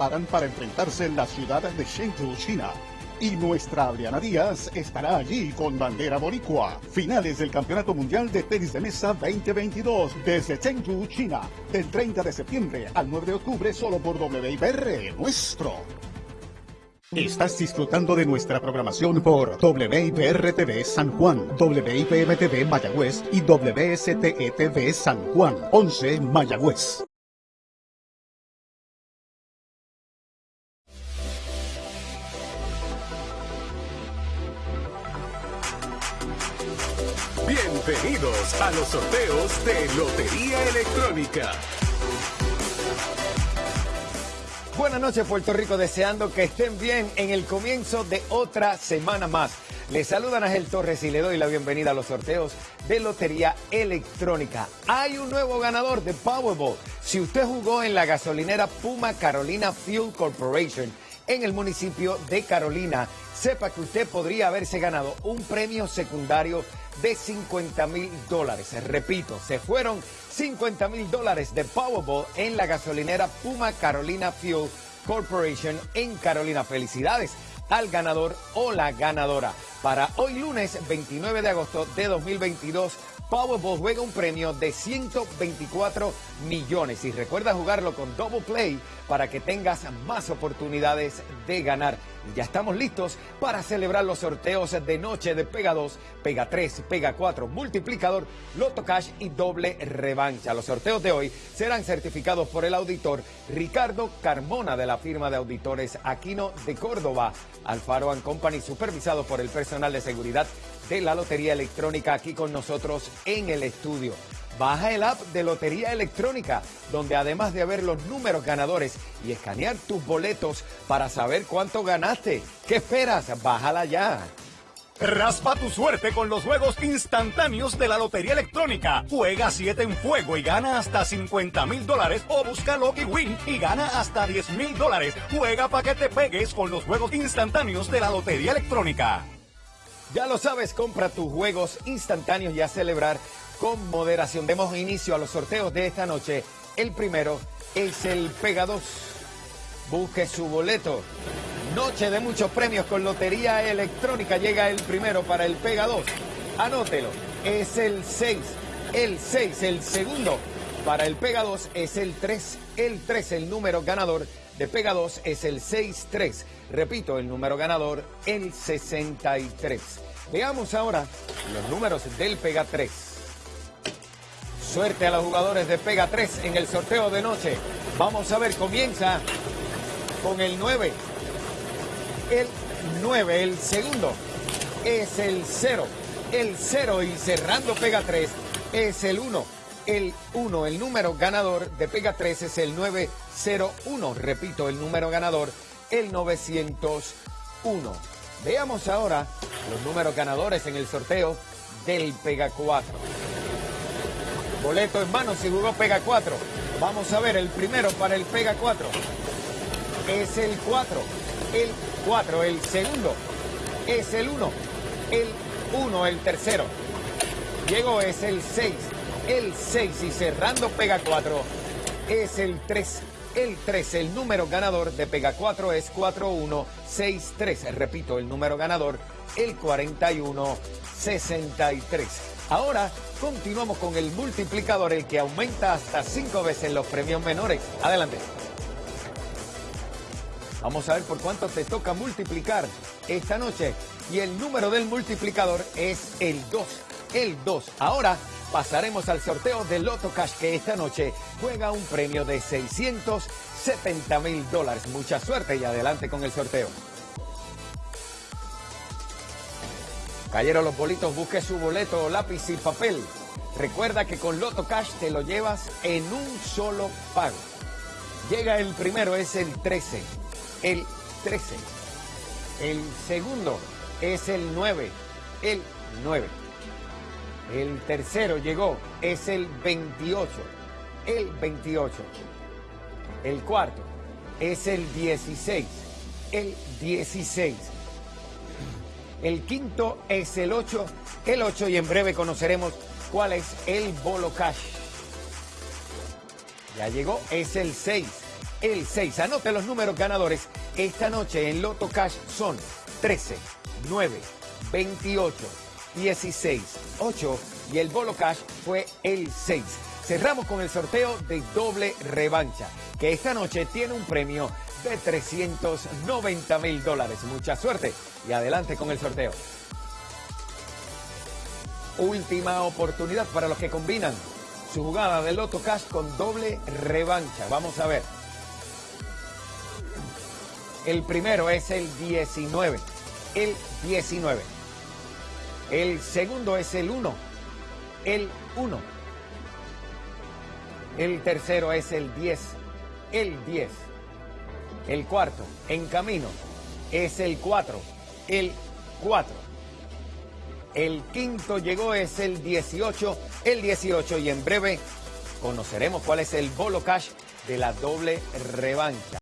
preparan para enfrentarse en la ciudad de Chengdu, China. Y nuestra Adriana Díaz estará allí con bandera boricua. Finales del Campeonato Mundial de Tenis de Mesa 2022 desde Chengdu, China. Del 30 de septiembre al 9 de octubre solo por WIPR nuestro. Estás disfrutando de nuestra programación por WIPR-TV San Juan, WIPM-TV Mayagüez y WSTE-TV San Juan, 11 Mayagüez. Bienvenidos a los sorteos de Lotería Electrónica. Buenas noches Puerto Rico, deseando que estén bien en el comienzo de otra semana más. Les saludan Ángel Torres y le doy la bienvenida a los sorteos de Lotería Electrónica. Hay un nuevo ganador de Powerball. Si usted jugó en la gasolinera Puma Carolina Fuel Corporation en el municipio de Carolina, sepa que usted podría haberse ganado un premio secundario de 50 mil dólares. Repito, se fueron 50 mil dólares de Powerball en la gasolinera Puma Carolina Fuel Corporation en Carolina. Felicidades al ganador o la ganadora. Para hoy lunes 29 de agosto de 2022, Powerball juega un premio de 124 millones y recuerda jugarlo con Double Play para que tengas más oportunidades de ganar. Ya estamos listos para celebrar los sorteos de noche de Pega 2, Pega 3, Pega 4, Multiplicador, Loto Cash y Doble Revancha. Los sorteos de hoy serán certificados por el auditor Ricardo Carmona de la firma de auditores Aquino de Córdoba, Alfaro Company, supervisado por el personal de seguridad de la Lotería Electrónica aquí con nosotros en el estudio. Baja el app de Lotería Electrónica, donde además de ver los números ganadores y escanear tus boletos para saber cuánto ganaste, ¿qué esperas? Bájala ya. Raspa tu suerte con los juegos instantáneos de la Lotería Electrónica. Juega 7 en fuego y gana hasta 50 mil dólares o busca Lucky Win y gana hasta 10 mil dólares. Juega para que te pegues con los juegos instantáneos de la Lotería Electrónica. Ya lo sabes, compra tus juegos instantáneos y a celebrar con moderación. Demos inicio a los sorteos de esta noche. El primero es el Pega 2. Busque su boleto. Noche de muchos premios con Lotería Electrónica. Llega el primero para el Pega 2. Anótelo. Es el 6. El 6. El segundo para el Pega 2 es el 3. El 3. El número ganador de Pega 2 es el 6-3. Repito, el número ganador, el 63. Veamos ahora los números del Pega 3. Suerte a los jugadores de Pega 3 en el sorteo de noche. Vamos a ver, comienza con el 9. El 9, el segundo es el 0. El 0 y cerrando Pega 3 es el 1. El 1, el número ganador de Pega 3 es el 901. Repito, el número ganador, el 901. Veamos ahora los números ganadores en el sorteo del Pega 4. Boleto en mano si jugó Pega 4. Vamos a ver el primero para el Pega 4. Es el 4. El 4. El segundo es el 1. El 1. El tercero. Llegó es el 6. El 6 y cerrando Pega 4 es el 3. El 3, el número ganador de Pega 4 es 4163. Repito, el número ganador, el 4163. Ahora continuamos con el multiplicador, el que aumenta hasta 5 veces los premios menores. Adelante. Vamos a ver por cuánto te toca multiplicar esta noche. Y el número del multiplicador es el 2. El 2. Ahora pasaremos al sorteo de Loto Cash que esta noche juega un premio de 670 mil dólares. Mucha suerte y adelante con el sorteo. Cayeron los bolitos, busque su boleto, lápiz y papel. Recuerda que con Loto Cash te lo llevas en un solo pago. Llega el primero, es el 13. El 13. El segundo es el 9. El 9. El tercero llegó, es el 28. El 28. El cuarto es el 16. El 16. El quinto es el 8. El 8 y en breve conoceremos cuál es el bolo cash. Ya llegó, es el 6. el 6. Anote los números ganadores esta noche en Loto Cash son 13, 9, 28, 16, 8 y el Bolo Cash fue el 6. Cerramos con el sorteo de doble revancha, que esta noche tiene un premio de 390 mil dólares. Mucha suerte y adelante con el sorteo. Última oportunidad para los que combinan su jugada de Loto Cash con doble revancha. Vamos a ver. El primero es el 19. El 19. El segundo es el 1. El 1. El tercero es el 10. El 10. El cuarto, en camino, es el 4. El 4. El quinto llegó, es el 18. El 18 y en breve conoceremos cuál es el bolo cash de la doble revancha.